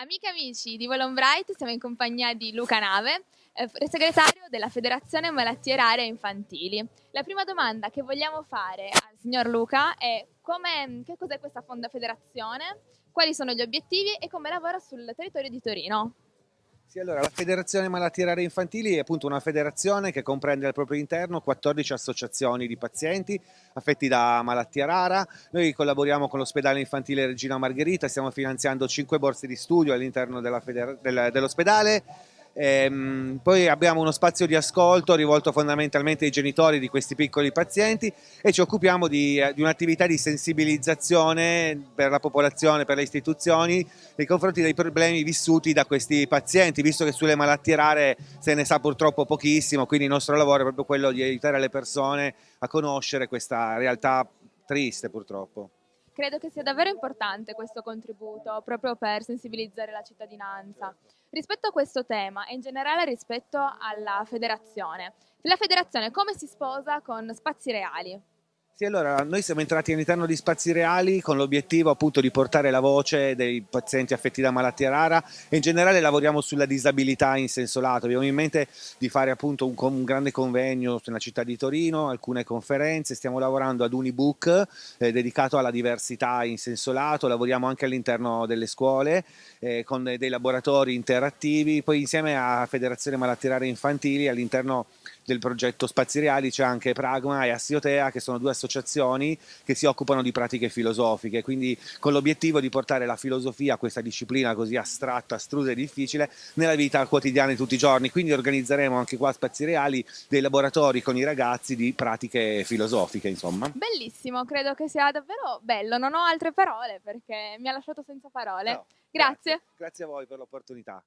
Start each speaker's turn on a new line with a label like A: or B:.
A: Amiche e amici di Volonbright, siamo in compagnia di Luca Nave, eh, segretario della Federazione Malattie Rare Infantili. La prima domanda che vogliamo fare al signor Luca è che cos'è questa fonda federazione, quali sono gli obiettivi e come lavora sul territorio di Torino.
B: Sì, allora, la Federazione Malattie Rare Infantili è appunto una federazione che comprende al proprio interno 14 associazioni di pazienti affetti da malattia rara. Noi collaboriamo con l'ospedale infantile Regina Margherita, stiamo finanziando 5 borse di studio all'interno dell'ospedale Ehm, poi abbiamo uno spazio di ascolto rivolto fondamentalmente ai genitori di questi piccoli pazienti e ci occupiamo di, eh, di un'attività di sensibilizzazione per la popolazione, per le istituzioni nei confronti dei problemi vissuti da questi pazienti, visto che sulle malattie rare se ne sa purtroppo pochissimo, quindi il nostro lavoro è proprio quello di aiutare le persone a conoscere questa realtà triste purtroppo.
A: Credo che sia davvero importante questo contributo proprio per sensibilizzare la cittadinanza. Rispetto a questo tema e in generale rispetto alla federazione, la federazione come si sposa con spazi reali?
B: Sì, allora noi siamo entrati all'interno di Spazi Reali con l'obiettivo appunto di portare la voce dei pazienti affetti da malattia rara e in generale lavoriamo sulla disabilità in senso lato. Abbiamo in mente di fare appunto un, un grande convegno nella città di Torino, alcune conferenze, stiamo lavorando ad un ebook eh, dedicato alla diversità in senso lato, lavoriamo anche all'interno delle scuole eh, con dei laboratori interattivi, poi insieme a Federazione Malattie Rare Infantili all'interno del progetto Spazi Reali c'è anche Pragma e Assiotea che sono due associazioni che si occupano di pratiche filosofiche, quindi con l'obiettivo di portare la filosofia, questa disciplina così astratta, astrusa e difficile, nella vita quotidiana di tutti i giorni, quindi organizzeremo anche qua a Spazi Reali dei laboratori con i ragazzi di pratiche filosofiche insomma.
A: Bellissimo, credo che sia davvero bello, non ho altre parole perché mi ha lasciato senza parole. No, grazie.
B: Grazie a voi per l'opportunità.